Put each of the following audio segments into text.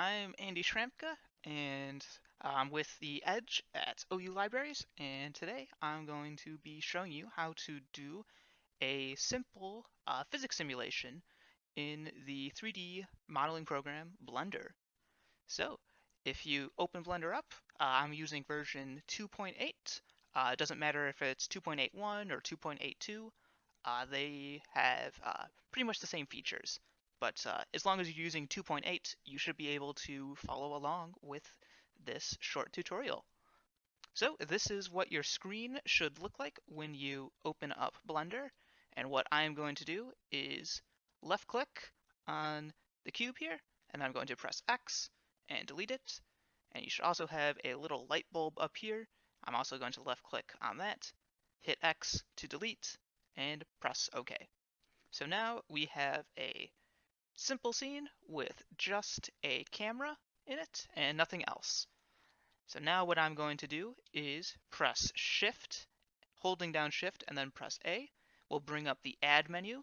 I'm Andy Schramka, and I'm with the Edge at OU Libraries, and today I'm going to be showing you how to do a simple uh, physics simulation in the 3D modeling program Blender. So, if you open Blender up, uh, I'm using version 2.8. Uh, it doesn't matter if it's 2.81 or 2.82. Uh, they have uh, pretty much the same features. But uh, as long as you're using 2.8, you should be able to follow along with this short tutorial. So this is what your screen should look like when you open up Blender. And what I'm going to do is left click on the cube here, and I'm going to press X and delete it. And you should also have a little light bulb up here. I'm also going to left click on that, hit X to delete, and press OK. So now we have a simple scene with just a camera in it and nothing else. So now what I'm going to do is press shift, holding down shift and then press A will bring up the add menu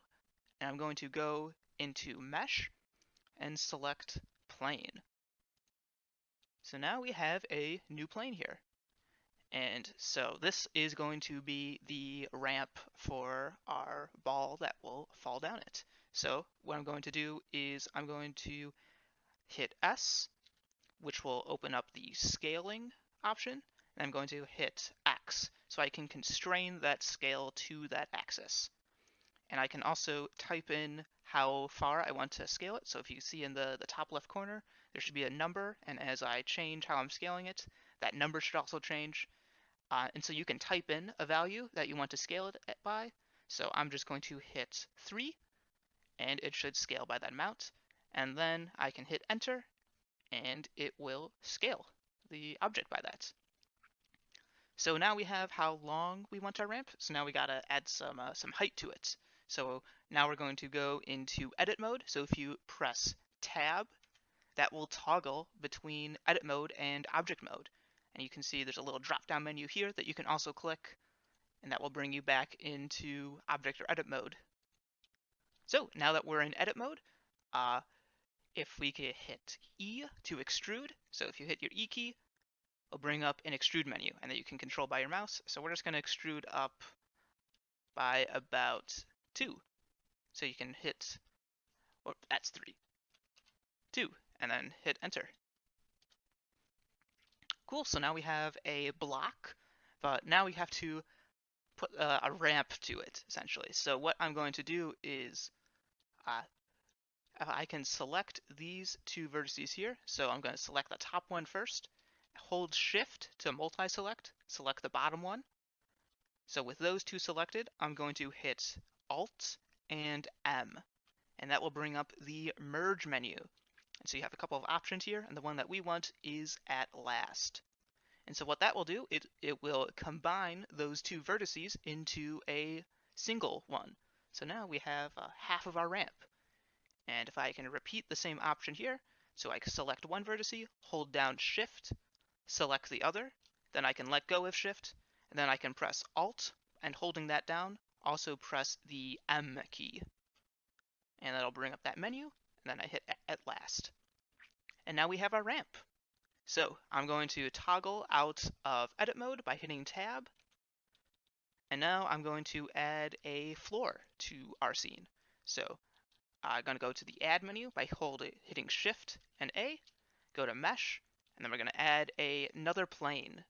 and I'm going to go into mesh and select plane. So now we have a new plane here. And so this is going to be the ramp for our ball that will fall down it. So what I'm going to do is I'm going to hit S, which will open up the scaling option, and I'm going to hit X, so I can constrain that scale to that axis. And I can also type in how far I want to scale it. So if you see in the, the top left corner, there should be a number, and as I change how I'm scaling it, that number should also change. Uh, and so you can type in a value that you want to scale it by. So I'm just going to hit 3, and it should scale by that amount. And then I can hit enter and it will scale the object by that. So now we have how long we want our ramp. So now we gotta add some uh, some height to it. So now we're going to go into edit mode. So if you press tab, that will toggle between edit mode and object mode. And you can see there's a little drop down menu here that you can also click and that will bring you back into object or edit mode. So now that we're in edit mode, uh, if we could hit E to extrude, so if you hit your E key, it'll bring up an extrude menu and that you can control by your mouse. So we're just going to extrude up by about 2. So you can hit, or that's 3, 2, and then hit enter. Cool, so now we have a block, but now we have to put uh, a ramp to it, essentially. So what I'm going to do is uh, I can select these two vertices here. So I'm going to select the top one first, hold shift to multi-select, select the bottom one. So with those two selected, I'm going to hit Alt and M, and that will bring up the merge menu. And so you have a couple of options here, and the one that we want is at last. And so what that will do, it, it will combine those two vertices into a single one. So now we have uh, half of our ramp. And if I can repeat the same option here, so I select one vertice, hold down shift, select the other, then I can let go of shift, and then I can press alt, and holding that down, also press the M key. And that'll bring up that menu, and then I hit at last. And now we have our ramp. So I'm going to toggle out of edit mode by hitting tab. And now I'm going to add a floor to our scene. So I'm going to go to the add menu by holding, hitting shift and A, go to mesh, and then we're going to add a, another plane.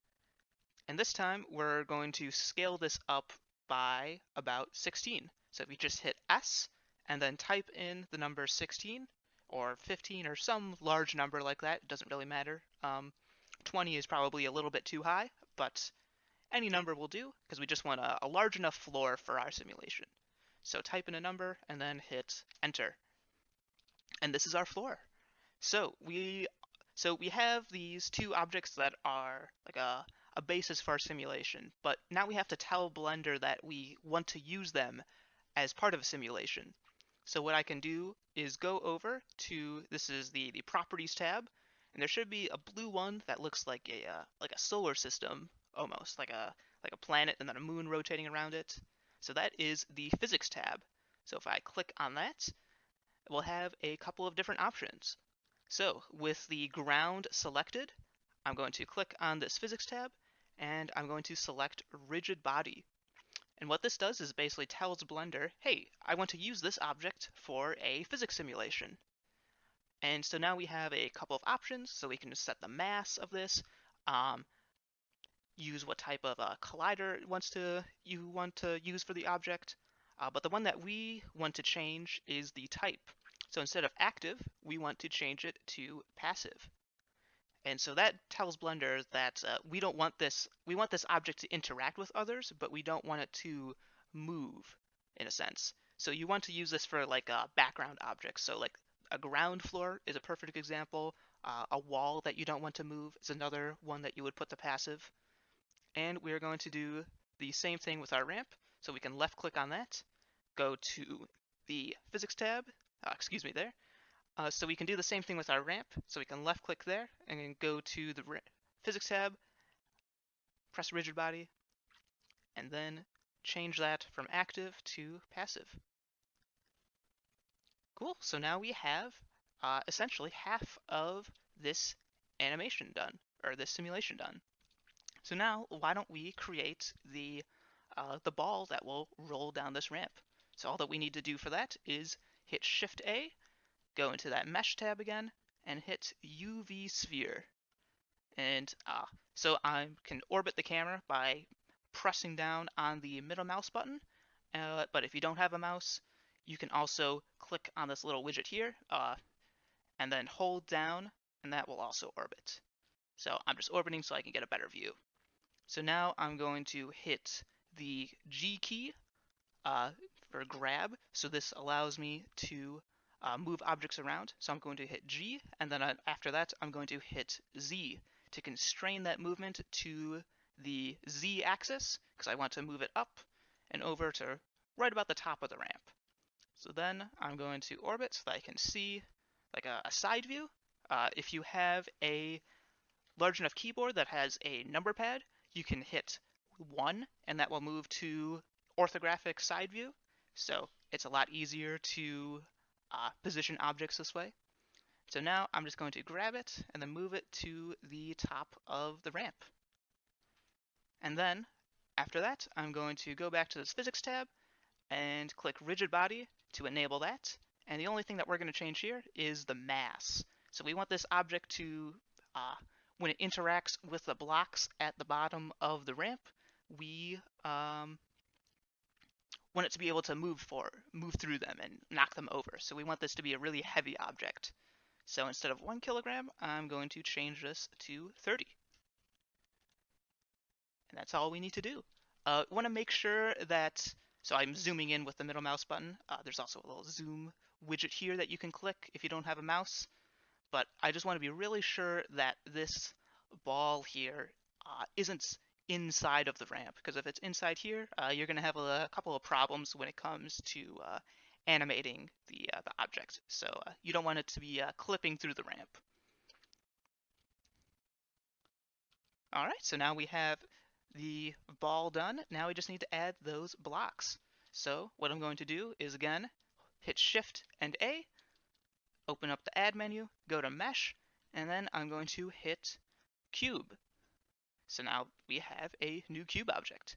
And this time we're going to scale this up by about 16. So if you just hit S and then type in the number 16, or 15 or some large number like that. It doesn't really matter. Um, 20 is probably a little bit too high, but any number will do because we just want a, a large enough floor for our simulation. So type in a number and then hit enter. And this is our floor. So we so we have these two objects that are like a, a basis for our simulation, but now we have to tell Blender that we want to use them as part of a simulation. So what I can do is go over to, this is the, the properties tab, and there should be a blue one that looks like a uh, like a solar system almost, like a like a planet and then a moon rotating around it. So that is the physics tab. So if I click on that, we'll have a couple of different options. So with the ground selected, I'm going to click on this physics tab and I'm going to select rigid body. And what this does is basically tells Blender, hey, I want to use this object for a physics simulation. And so now we have a couple of options. So we can just set the mass of this, um, use what type of uh, collider wants to you want to use for the object. Uh, but the one that we want to change is the type. So instead of active, we want to change it to passive. And so that tells Blender that uh, we don't want this, we want this object to interact with others, but we don't want it to move in a sense. So you want to use this for like a background objects. So like a ground floor is a perfect example. Uh, a wall that you don't want to move is another one that you would put the passive. And we're going to do the same thing with our ramp. So we can left click on that, go to the physics tab, uh, excuse me there, uh, so we can do the same thing with our ramp. So we can left click there and then go to the physics tab, press rigid body, and then change that from active to passive. Cool, so now we have uh, essentially half of this animation done, or this simulation done. So now, why don't we create the, uh, the ball that will roll down this ramp? So all that we need to do for that is hit Shift A, go into that mesh tab again and hit UV sphere. And uh, so I can orbit the camera by pressing down on the middle mouse button. Uh, but if you don't have a mouse, you can also click on this little widget here uh, and then hold down and that will also orbit. So I'm just orbiting so I can get a better view. So now I'm going to hit the G key uh, for grab. So this allows me to uh, move objects around. So I'm going to hit G, and then uh, after that, I'm going to hit Z to constrain that movement to the Z axis, because I want to move it up and over to right about the top of the ramp. So then I'm going to orbit so that I can see like a, a side view. Uh, if you have a large enough keyboard that has a number pad, you can hit 1 and that will move to orthographic side view. So it's a lot easier to uh, position objects this way. So now I'm just going to grab it and then move it to the top of the ramp. And then after that, I'm going to go back to this physics tab and click rigid body to enable that. And the only thing that we're going to change here is the mass. So we want this object to, uh, when it interacts with the blocks at the bottom of the ramp, we um, want it to be able to move for move through them and knock them over. So we want this to be a really heavy object. So instead of one kilogram, I'm going to change this to 30. And that's all we need to do. Uh, want to make sure that, so I'm zooming in with the middle mouse button. Uh, there's also a little zoom widget here that you can click if you don't have a mouse. But I just want to be really sure that this ball here uh, not inside of the ramp because if it's inside here, uh, you're going to have a, a, couple of problems when it comes to uh, animating the, uh, the object. So uh, you don't want it to be uh, clipping through the ramp. All right, so now we have the ball done. Now we just need to add those blocks. So what I'm going to do is again, hit Shift and A, open up the add menu, go to mesh, and then I'm going to hit cube. So now we have a new cube object.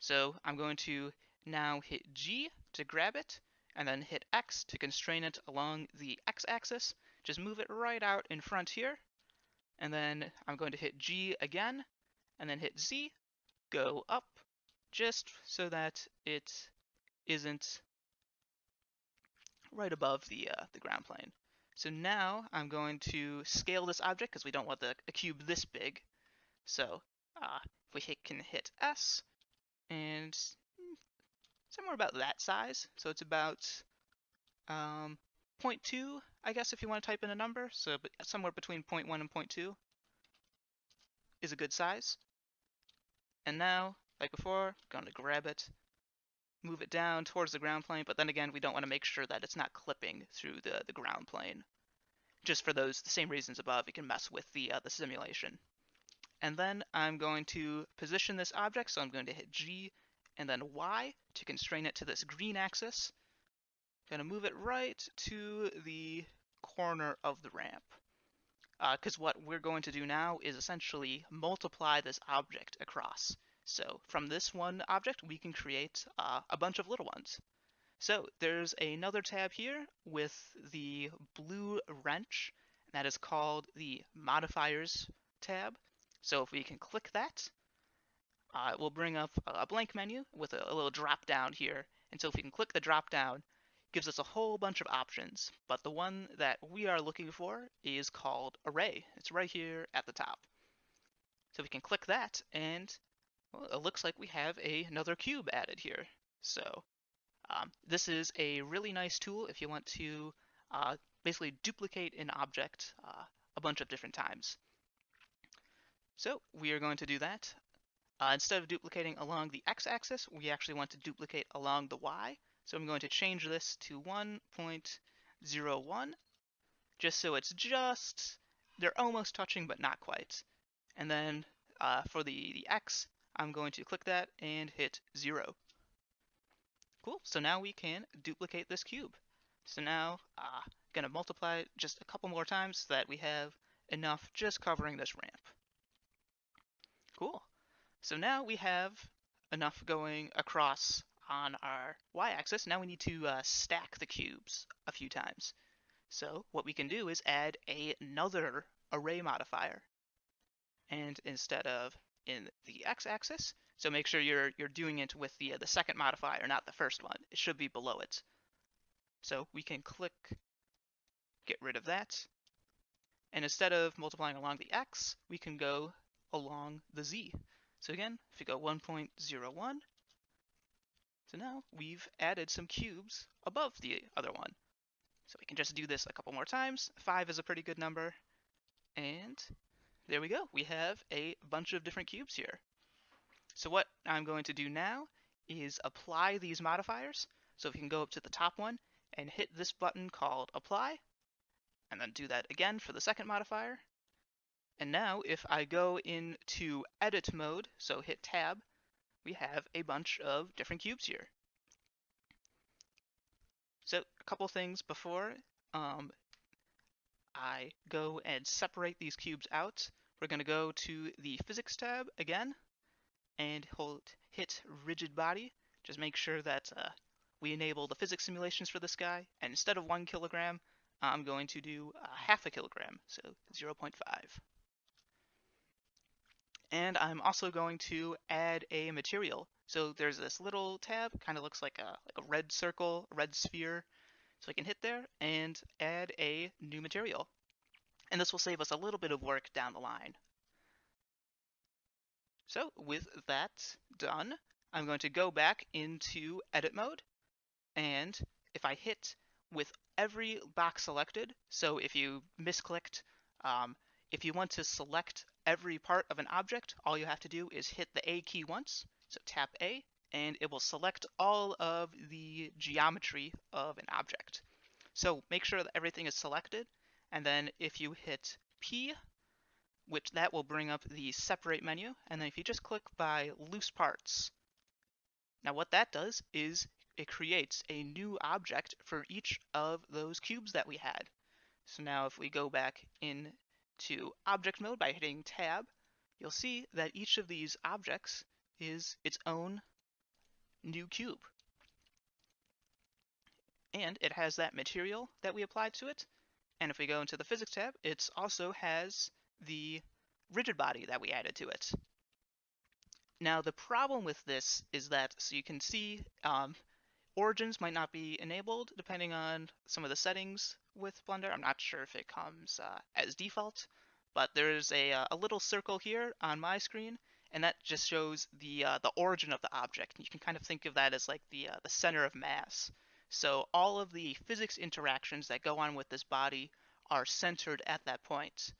So I'm going to now hit G to grab it, and then hit X to constrain it along the X-axis. Just move it right out in front here. And then I'm going to hit G again, and then hit Z, go up, just so that it isn't right above the, uh, the ground plane. So now I'm going to scale this object because we don't want the a cube this big. So uh, if we hit, can hit S, and somewhere about that size. So it's about um, 0.2, I guess, if you want to type in a number. So somewhere between 0.1 and 0.2 is a good size. And now, like before, going to grab it, move it down towards the ground plane, but then again, we don't want to make sure that it's not clipping through the, the ground plane. Just for those the same reasons above, you can mess with the, uh, the simulation. And then I'm going to position this object, so I'm going to hit G and then Y to constrain it to this green axis. I'm going to move it right to the corner of the ramp. Because uh, what we're going to do now is essentially multiply this object across. So from this one object, we can create uh, a bunch of little ones. So there's another tab here with the blue wrench and that is called the modifiers tab. So if we can click that, uh, it will bring up a blank menu with a, a little drop down here. And so if we can click the drop down, gives us a whole bunch of options. But the one that we are looking for is called array. It's right here at the top. So we can click that and well, it looks like we have a, another cube added here. So um, this is a really nice tool if you want to uh, basically duplicate an object uh, a bunch of different times. So we are going to do that. Uh, instead of duplicating along the x-axis, we actually want to duplicate along the y. So I'm going to change this to 1.01, just so it's just, they're almost touching but not quite. And then uh, for the, the x, I'm going to click that and hit 0. Cool, so now we can duplicate this cube. So now, uh, gonna multiply it just a couple more times so that we have enough just covering this ramp. So now we have enough going across on our y-axis. Now we need to uh, stack the cubes a few times. So what we can do is add another array modifier. And instead of in the x-axis. So make sure you're you're doing it with the uh, the second modifier, not the first one. It should be below it. So we can click, get rid of that. And instead of multiplying along the x, we can go along the z. So again, if you go 1.01, so now we've added some cubes above the other one. So we can just do this a couple more times. 5 is a pretty good number. And there we go. We have a bunch of different cubes here. So what I'm going to do now is apply these modifiers. So we can go up to the top one and hit this button called apply, and then do that again for the second modifier. And now if I go into edit mode, so hit tab, we have a bunch of different cubes here. So a couple things before um, I go and separate these cubes out, we're going to go to the physics tab again and hold hit rigid body. Just make sure that uh, we enable the physics simulations for this guy. And instead of one kilogram, I'm going to do uh, half a kilogram, so 0.5. And I'm also going to add a material. So there's this little tab, kind of looks like a, like a red circle, a red sphere. So I can hit there and add a new material. And this will save us a little bit of work down the line. So with that done, I'm going to go back into edit mode. And if I hit with every box selected, so if you misclicked, um, if you want to select every part of an object, all you have to do is hit the A key once. So tap A, and it will select all of the geometry of an object. So make sure that everything is selected, and then if you hit P, which that will bring up the separate menu, and then if you just click by loose parts, now what that does is it creates a new object for each of those cubes that we had. So now if we go back into object mode by hitting tab, you'll see that each of these objects is its own new cube. And it has that material that we applied to it, and if we go into the physics tab, it also has the rigid body that we added to it. Now the problem with this is that, so you can see um, origins might not be enabled depending on some of the settings with Blender. I'm not sure if it comes uh, as default, but there's a, uh, a little circle here on my screen, and that just shows the uh, the origin of the object. You can kind of think of that as like the uh, the center of mass. So all of the physics interactions that go on with this body are centered at that point.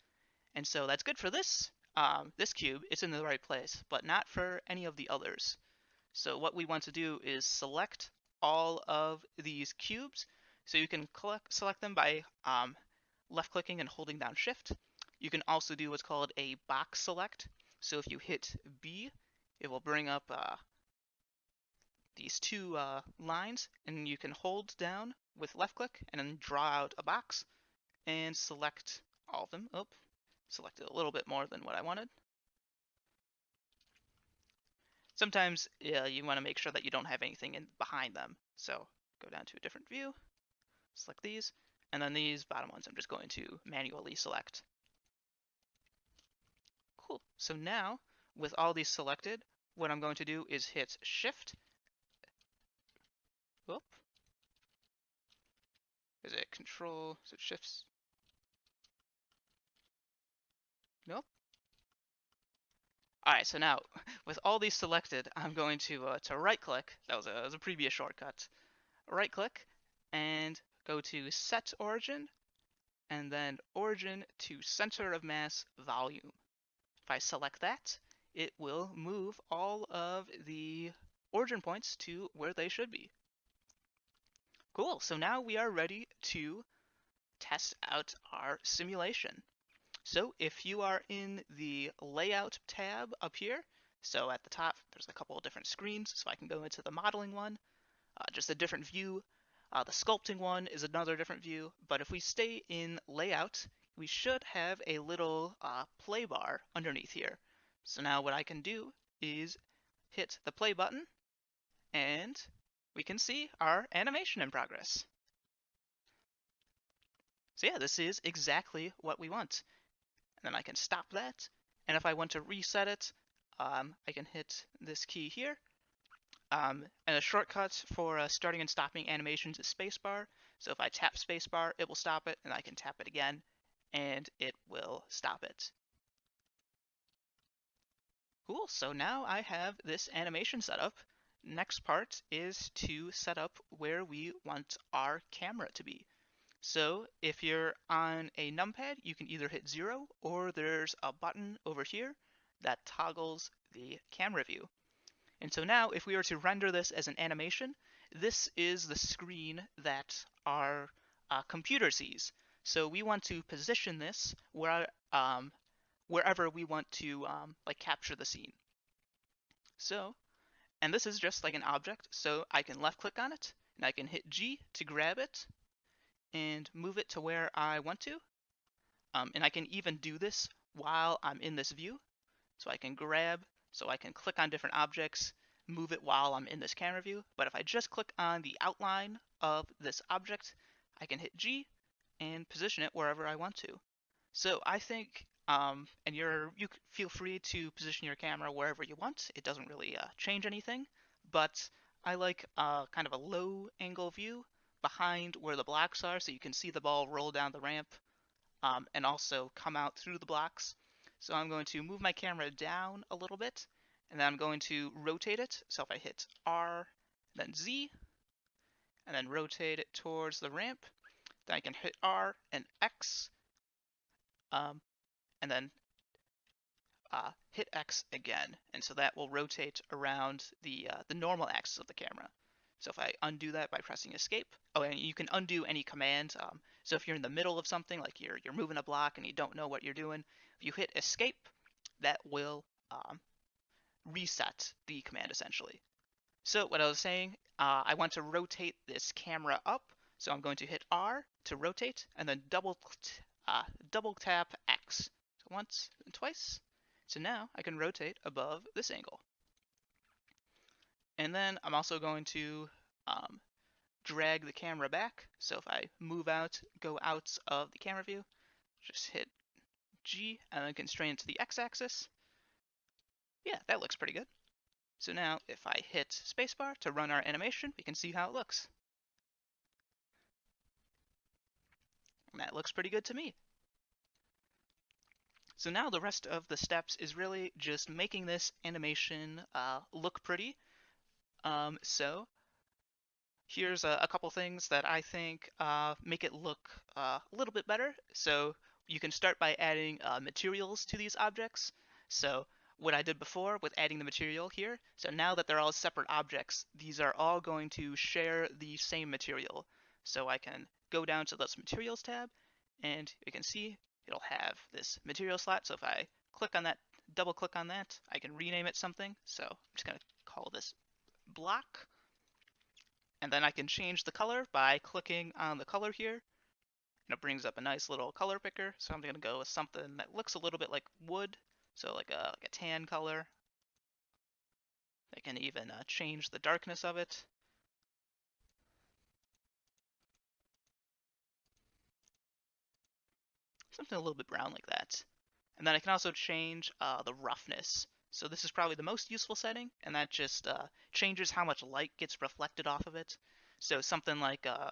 And so that's good for this, um, this cube, it's in the right place, but not for any of the others. So what we want to do is select all of these cubes. So you can collect, select them by um, left clicking and holding down shift. You can also do what's called a box select. So if you hit B, it will bring up uh, these two uh, lines and you can hold down with left click and then draw out a box and select all of them. Oh, selected a little bit more than what I wanted. Sometimes uh, you want to make sure that you don't have anything in behind them. So go down to a different view, select these, and then these bottom ones I'm just going to manually select. Cool. So now, with all these selected, what I'm going to do is hit Shift. Whoop. Is it Control? Is it Shifts? All right, so now with all these selected, I'm going to uh, to right click. That that was a previous shortcut. Right click and go to Set Origin, and then Origin to Center of Mass Volume. If I select that, it will move all of the origin points to where they should be. Cool, so now we are ready to test out our simulation. So if you are in the layout tab up here, so at the top there's a couple of different screens, so I can go into the modeling one, uh, just a different view. Uh, the sculpting one is another different view, but if we stay in layout, we should have a little uh, play bar underneath here. So now what I can do is hit the play button and we can see our animation in progress. So yeah, this is exactly what we want then I can stop that. And if I want to reset it, um, I can hit this key here. Um, and a shortcut for uh, starting and stopping animations is spacebar. So if I tap spacebar, it will stop it, and I can tap it again, and it will stop it. Cool, so now I have this animation set up. Next part is to set up where we want our camera to be. So if you're on a numpad, you can either hit zero or there's a button over here that toggles the camera view. And so now if we were to render this as an animation, this is the screen that our uh, computer sees. So we want to position this where, um, wherever we want to um, like capture the scene. So, and this is just like an object, so I can left click on it and I can hit G to grab it and move it to where I want to. Um, and I can even do this while I'm in this view. So I can grab, so I can click on different objects, move it while I'm in this camera view. But if I just click on the outline of this object, I can hit G and position it wherever I want to. So I think, um, and you're you feel free to position your camera wherever you want. It doesn't really uh, change anything, but I like uh, kind of a low angle view behind where the blocks are so you can see the ball roll down the ramp um, and also come out through the blocks. So I'm going to move my camera down a little bit and then I'm going to rotate it. So if I hit R, then Z, and then rotate it towards the ramp, then I can hit R and X, um, and then uh, hit X again. And so that will rotate around the, uh, the normal axis of the camera. So if I undo that by pressing escape, oh, and you can undo any command. Um, so if you're in the middle of something, like you're, you're moving a block and you don't know what you're doing, if you hit escape, that will um, reset the command essentially. So what I was saying, uh, I want to rotate this camera up. So I'm going to hit R to rotate and then double, uh, double tap X. So once and twice. So now I can rotate above this angle. And then I'm also going to um, drag the camera back. So if I move out, go out of the camera view, just hit G and then constrain it to the x-axis. Yeah, that looks pretty good. So now if I hit spacebar to run our animation, we can see how it looks. And that looks pretty good to me. So now the rest of the steps is really just making this animation uh, look pretty um, so here's a, a, couple things that I think uh, make it look uh, a little bit better. So you can start by adding uh, materials to these objects. So what I did before with adding the material here, so now that they're all separate objects, these are all going to share the same material. So I can go down to this materials tab and you can see it'll have this material slot. So if I click on that, double click on that, I can rename it something. So I'm just gonna call this block. And then I can change the color by clicking on the color here. and it brings up a nice little color picker. So I'm gonna go with something that looks a little bit like wood, so like a like a tan color. I can even uh, change the darkness of it. Something a little bit brown like that. And then I can also change uh, the roughness. So this is probably the most useful setting, and that just uh, changes how much light gets reflected off of it. So something like uh,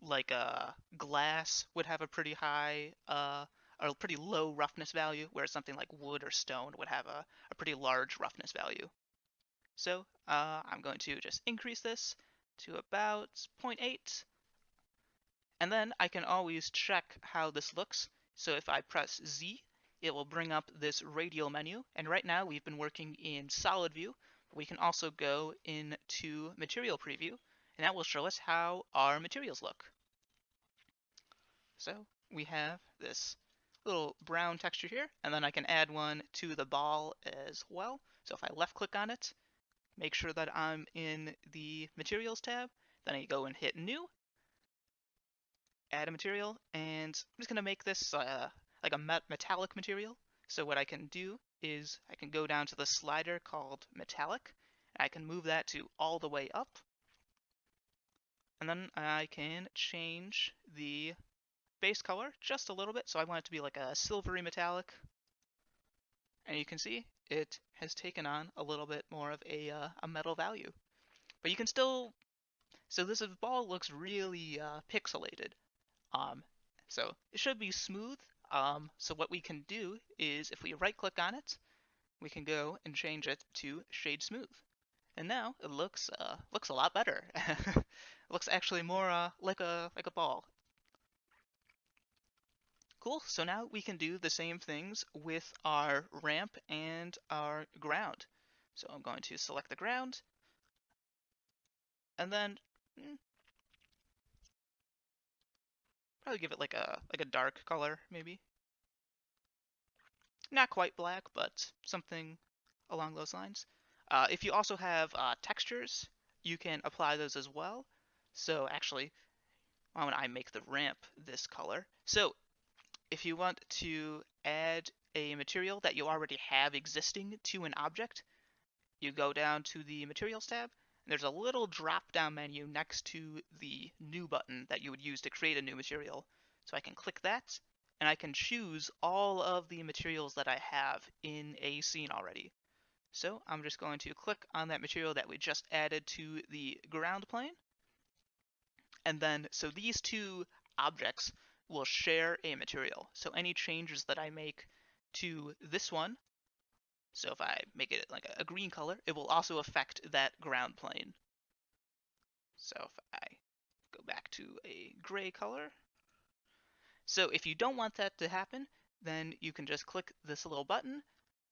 like a uh, glass would have a pretty high uh, or a pretty low roughness value, whereas something like wood or stone would have a, a pretty large roughness value. So uh, I'm going to just increase this to about 0.8. And then I can always check how this looks. So if I press Z, it will bring up this radial menu. And right now we've been working in solid view. We can also go into material preview, and that will show us how our materials look. So we have this little brown texture here, and then I can add one to the ball as well. So if I left click on it, make sure that I'm in the materials tab, then I go and hit new, add a material, and I'm just gonna make this uh, like a metallic material. So what I can do is I can go down to the slider called metallic, and I can move that to all the way up, and then I can change the base color just a little bit. So I want it to be like a silvery metallic. And you can see it has taken on a little bit more of a, uh, a metal value. But you can still, so this ball looks really uh, pixelated. Um, so it should be smooth. Um, so what we can do is if we right click on it, we can go and change it to shade smooth. And now it looks uh, looks a lot better. it looks actually more uh, like a like a ball. Cool, so now we can do the same things with our ramp and our ground. So I'm going to select the ground, and then hmm, probably give it like a like a dark color, maybe. Not quite black, but something along those lines. Uh, if you also have uh, textures, you can apply those as well. So actually, why don't I make the ramp this color? So if you want to add a material that you already have existing to an object, you go down to the Materials tab, and there's a little drop-down menu next to the New button that you would use to create a new material. So I can click that, and I can choose all of the materials that I have in a scene already. So I'm just going to click on that material that we just added to the ground plane. And then, so these two objects will share a material. So any changes that I make to this one, so if I make it like a green color, it will also affect that ground plane. So if I go back to a gray color, so if you don't want that to happen, then you can just click this little button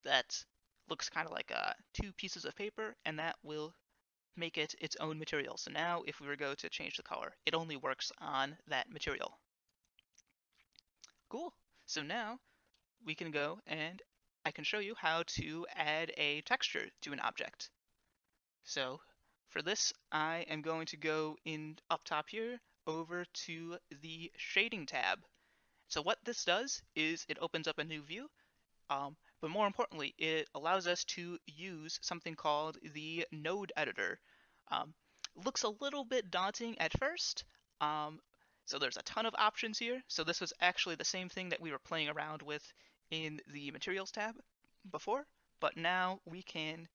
that looks kind of like uh, two pieces of paper, and that will make it its own material. So now if we were to go to change the color, it only works on that material. Cool. So now we can go and I can show you how to add a texture to an object. So for this, I am going to go in up top here over to the shading tab. So what this does is it opens up a new view, um, but more importantly, it allows us to use something called the node editor. Um, looks a little bit daunting at first, um, so there's a ton of options here. So this was actually the same thing that we were playing around with in the materials tab before, but now we can,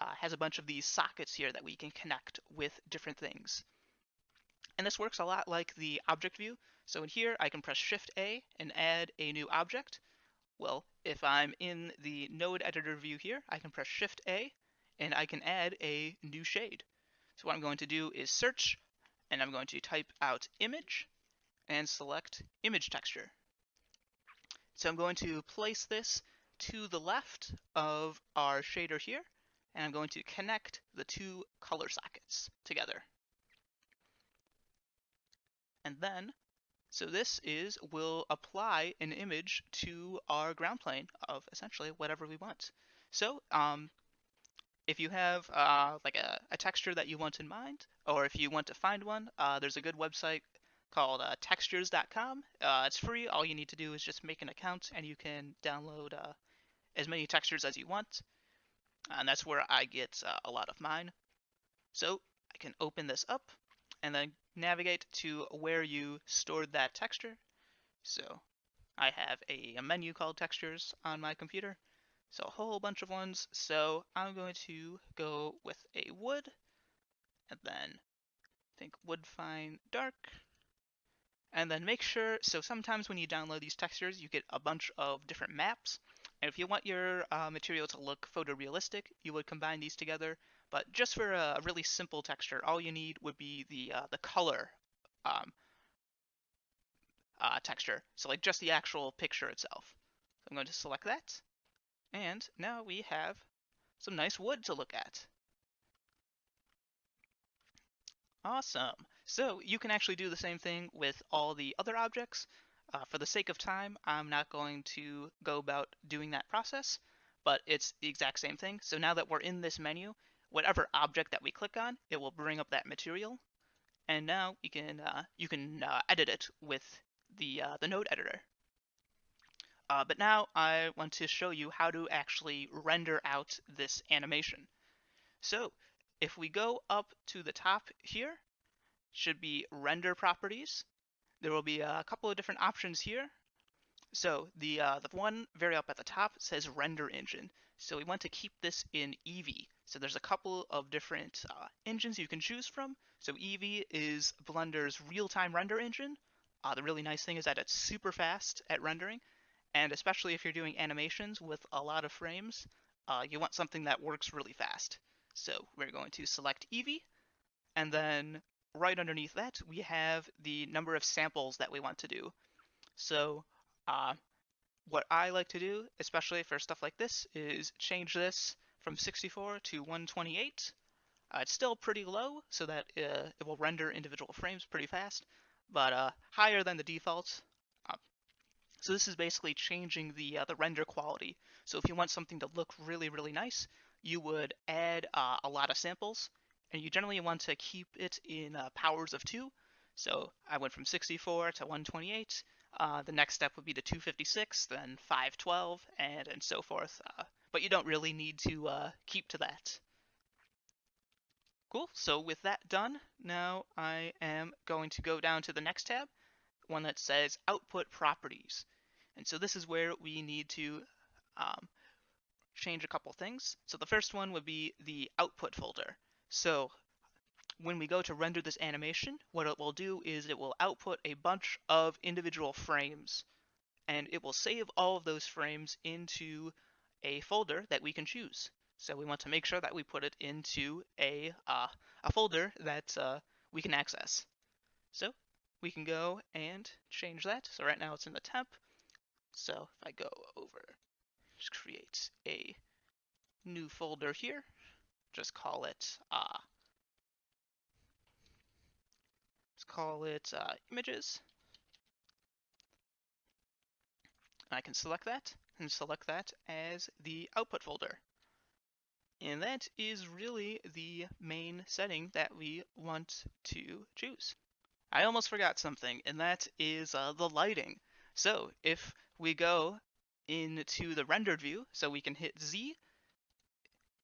uh, has a bunch of these sockets here that we can connect with different things. And this works a lot like the object view. So in here, I can press Shift A and add a new object. Well, if I'm in the node editor view here, I can press Shift A and I can add a new shade. So what I'm going to do is search and I'm going to type out image and select image texture. So I'm going to place this to the left of our shader here, and I'm going to connect the two color sockets together. And then, so this is, will apply an image to our ground plane of essentially whatever we want. So um, if you have uh, like a, a, texture that you want in mind, or if you want to find one, uh, there's a good website called uh, textures.com. Uh, it's free. All you need to do is just make an account and you can download uh, as many textures as you want. And that's where I get uh, a lot of mine. So I can open this up and then navigate to where you stored that texture. So I have a, a menu called textures on my computer. So a whole bunch of ones. So I'm going to go with a wood and then think wood fine dark and then make sure so sometimes when you download these textures you get a bunch of different maps. And if you want your uh, material to look photorealistic you would combine these together. But just for a really simple texture all you need would be the uh, the color um, uh, texture. So like just the actual picture itself. So I'm going to select that. And now we have some nice wood to look at. Awesome. So you can actually do the same thing with all the other objects. Uh, for the sake of time, I'm not going to go about doing that process, but it's the exact same thing. So now that we're in this menu, whatever object that we click on, it will bring up that material. And now you can uh, you can uh, edit it with the uh, the node editor. Uh, but now I want to show you how to actually render out this animation. So if we go up to the top here, should be render properties. There will be a couple of different options here. So the uh, the one very up at the top says render engine. So we want to keep this in Eevee. So there's a couple of different uh, engines you can choose from. So Eevee is Blender's real-time render engine. Uh, the really nice thing is that it's super fast at rendering, and especially if you're doing animations with a lot of frames, uh, you want something that works really fast. So we're going to select Eevee, and then right underneath that, we have the number of samples that we want to do. So uh, what I like to do, especially for stuff like this, is change this from 64 to 128. Uh, it's still pretty low, so that uh, it will render individual frames pretty fast, but uh, higher than the default. Uh, so this is basically changing the uh, the render quality. So if you want something to look really, really nice, you would add a lot of samples, and you generally want to keep it in uh, powers of 2. So I went from 64 to 128. Uh, the next step would be to 256, then 512, and, and so forth. Uh, but you don't really need to uh, keep to that. Cool, so with that done, now I am going to go down to the next tab, one that says Output Properties. And so this is where we need to um, change a couple things. So the first one would be the output folder. So when we go to render this animation, what it will do is it will output a bunch of individual frames and it will save all of those frames into a folder that we can choose. So we want to make sure that we put it into a, uh, a folder that uh, we can access. So we can go and change that. So right now it's in the temp. So if I go over just create a new folder here. Just call it uh, let's call it uh, images. I can select that and select that as the output folder. And that is really the main setting that we want to choose. I almost forgot something, and that is uh, the lighting. So if we go into the rendered view. So we can hit Z.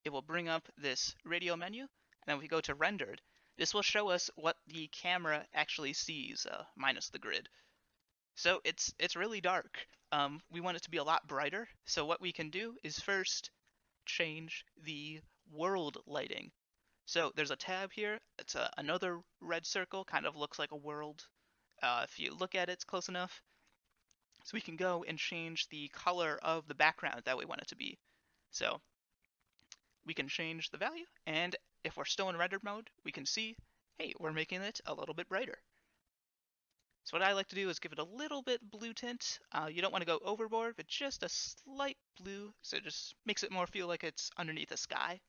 It will bring up this radio menu. And then we go to rendered. This will show us what the camera actually sees, uh, minus the grid. So it's it's really dark. Um, we want it to be a lot brighter. So what we can do is first change the world lighting. So there's a tab here. It's a, another red circle, kind of looks like a world. Uh, if you look at it it's close enough, so we can go and change the color of the background that we want it to be. So we can change the value, and if we're still in rendered mode, we can see, hey, we're making it a little bit brighter. So what I like to do is give it a little bit blue tint. Uh, you don't want to go overboard, but just a slight blue, so it just makes it more feel like it's underneath the sky.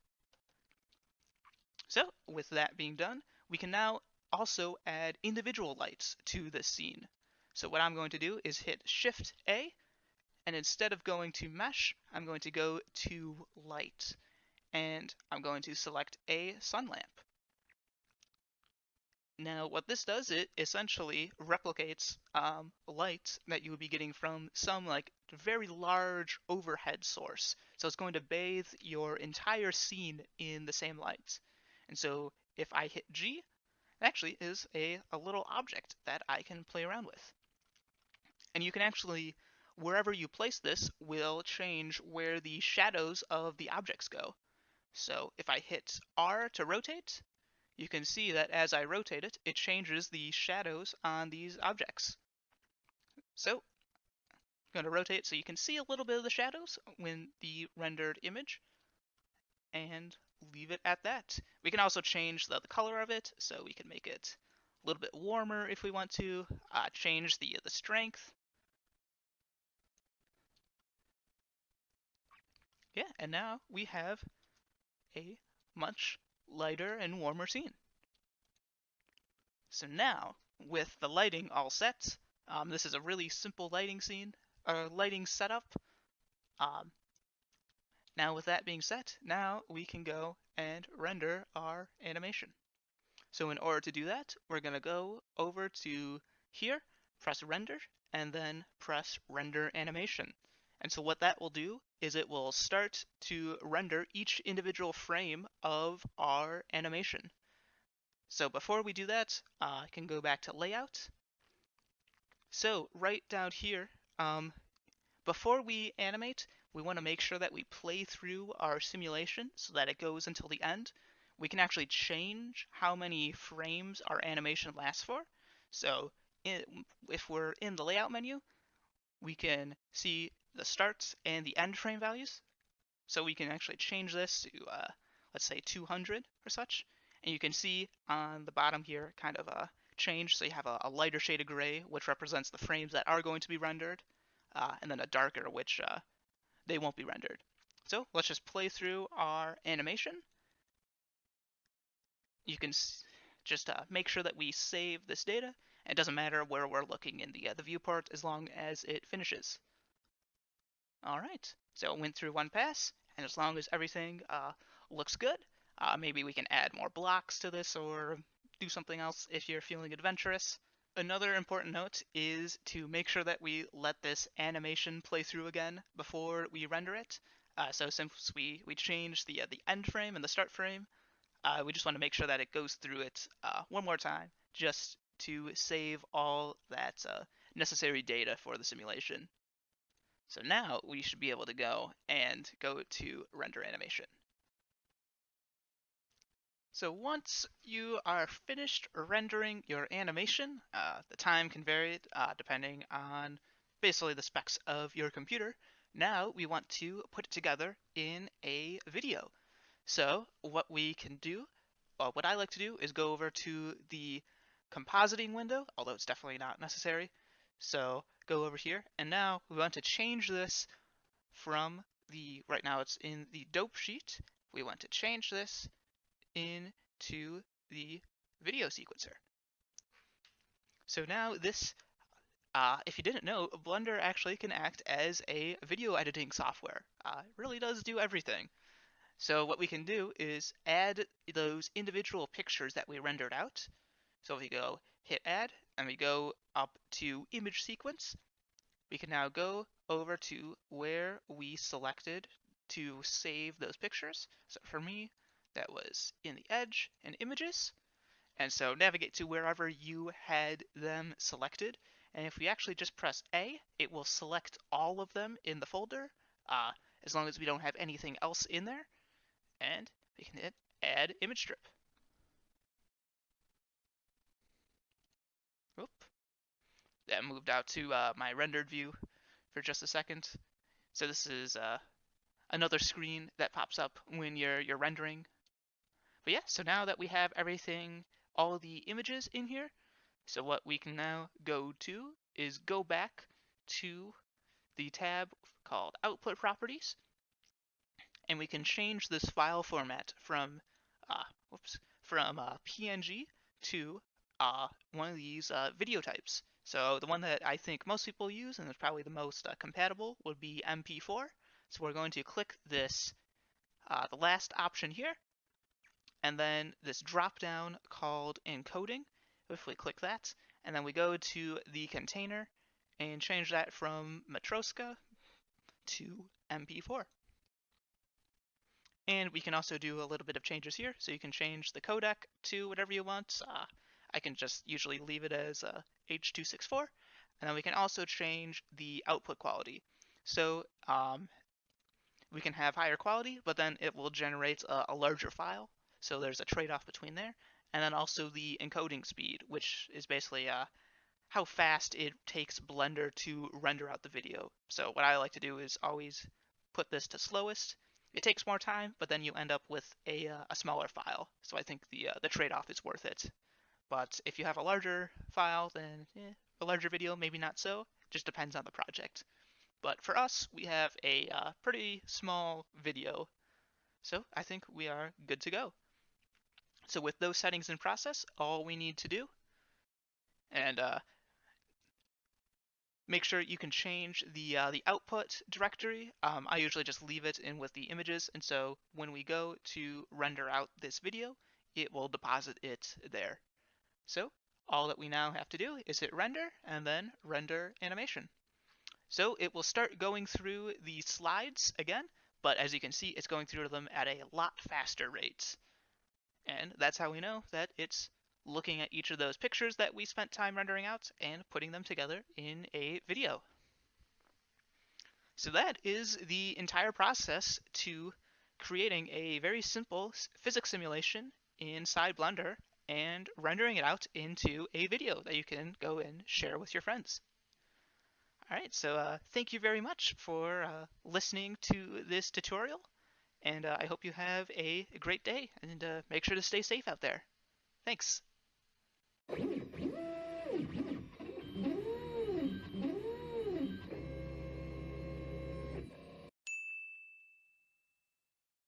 So with that being done, we can now also add individual lights to this scene. So what I'm going to do is hit Shift A, and instead of going to Mesh, I'm going to go to Light, and I'm going to select a sun lamp. Now, what this does, it essentially replicates um, light that you would be getting from some like very large overhead source. So it's going to bathe your entire scene in the same light. And so if I hit G, it actually is a, a little object that I can play around with. And you can actually, wherever you place this, will change where the shadows of the objects go. So if I hit R to rotate, you can see that as I rotate it, it changes the shadows on these objects. So I'm going to rotate so you can see a little bit of the shadows when the rendered image and leave it at that. We can also change the, the color of it, so we can make it a little bit warmer if we want to, uh, change the, the strength. Yeah, and now we have a much lighter and warmer scene. So now, with the lighting all set, um, this is a really simple lighting scene, or lighting setup. Um, now with that being set, now we can go and render our animation. So in order to do that, we're going to go over to here, press render, and then press render animation. And so what that will do is it will start to render each individual frame of our animation. So before we do that, uh, I can go back to layout. So right down here, um, before we animate, we want to make sure that we play through our simulation so that it goes until the end. We can actually change how many frames our animation lasts for. So if we're in the layout menu, we can see the starts and the end frame values. So we can actually change this to, uh, let's say 200 or such. And you can see on the bottom here kind of a change. So you have a, a lighter shade of gray, which represents the frames that are going to be rendered, uh, and then a darker, which uh, they won't be rendered. So let's just play through our animation. You can just uh, make sure that we save this data. It doesn't matter where we're looking in the, uh, the viewport as long as it finishes. All right, so it went through one pass, and as long as everything uh, looks good, uh, maybe we can add more blocks to this or do something else if you're feeling adventurous. Another important note is to make sure that we let this animation play through again before we render it. Uh, so since we, we changed the, uh, the end frame and the start frame, uh, we just want to make sure that it goes through it uh, one more time just to save all that necessary data for the simulation. So now we should be able to go and go to render animation. So once you are finished rendering your animation, uh, the time can vary uh, depending on basically the specs of your computer. Now we want to put it together in a video. So what we can do, uh, what I like to do is go over to the compositing window, although it's definitely not necessary. So go over here, and now we want to change this from the, right now it's in the dope sheet. We want to change this into the video sequencer. So now this, uh, if you didn't know, Blender actually can act as a video editing software. Uh, it really does do everything. So what we can do is add those individual pictures that we rendered out. So if we go hit add and we go up to image sequence, we can now go over to where we selected to save those pictures. So for me, that was in the edge and images. And so navigate to wherever you had them selected. And if we actually just press A, it will select all of them in the folder, uh, as long as we don't have anything else in there. And we can hit add image strip. That moved out to uh, my rendered view for just a second. So this is uh, another screen that pops up when you're you're rendering. But yeah, so now that we have everything, all the images in here, so what we can now go to is go back to the tab called Output Properties, and we can change this file format from uh, whoops from uh, PNG to uh, one of these uh, video types. So the one that I think most people use and is probably the most uh, compatible would be MP4. So we're going to click this, uh, the last option here, and then this drop down called encoding. if we click that, and then we go to the container and change that from Matroska to MP4. And we can also do a little bit of changes here. So you can change the codec to whatever you want. Uh, I can just usually leave it as uh, H.264. And then we can also change the output quality. So um, we can have higher quality, but then it will generate a, a larger file. So there's a trade-off between there. And then also the encoding speed, which is basically uh, how fast it takes Blender to render out the video. So what I like to do is always put this to slowest. It takes more time, but then you end up with a, uh, a smaller file. So I think the uh, the trade-off is worth it. But if you have a larger file, then eh, a larger video, maybe not so. Just depends on the project. But for us, we have a uh, pretty small video. So I think we are good to go. So with those settings in process, all we need to do, and uh, make sure you can change the uh, the output directory. Um, I usually just leave it in with the images, and so when we go to render out this video, it will deposit it there. So all that we now have to do is hit render and then render animation. So it will start going through the slides again, but as you can see, it's going through them at a lot faster rate. And that's how we know that it's looking at each of those pictures that we spent time rendering out and putting them together in a video. So that is the entire process to creating a very simple physics simulation inside Blender and rendering it out into a video that you can go and share with your friends. All right, so uh, thank you very much for uh, listening to this tutorial, and uh, I hope you have a great day, and uh, make sure to stay safe out there. Thanks.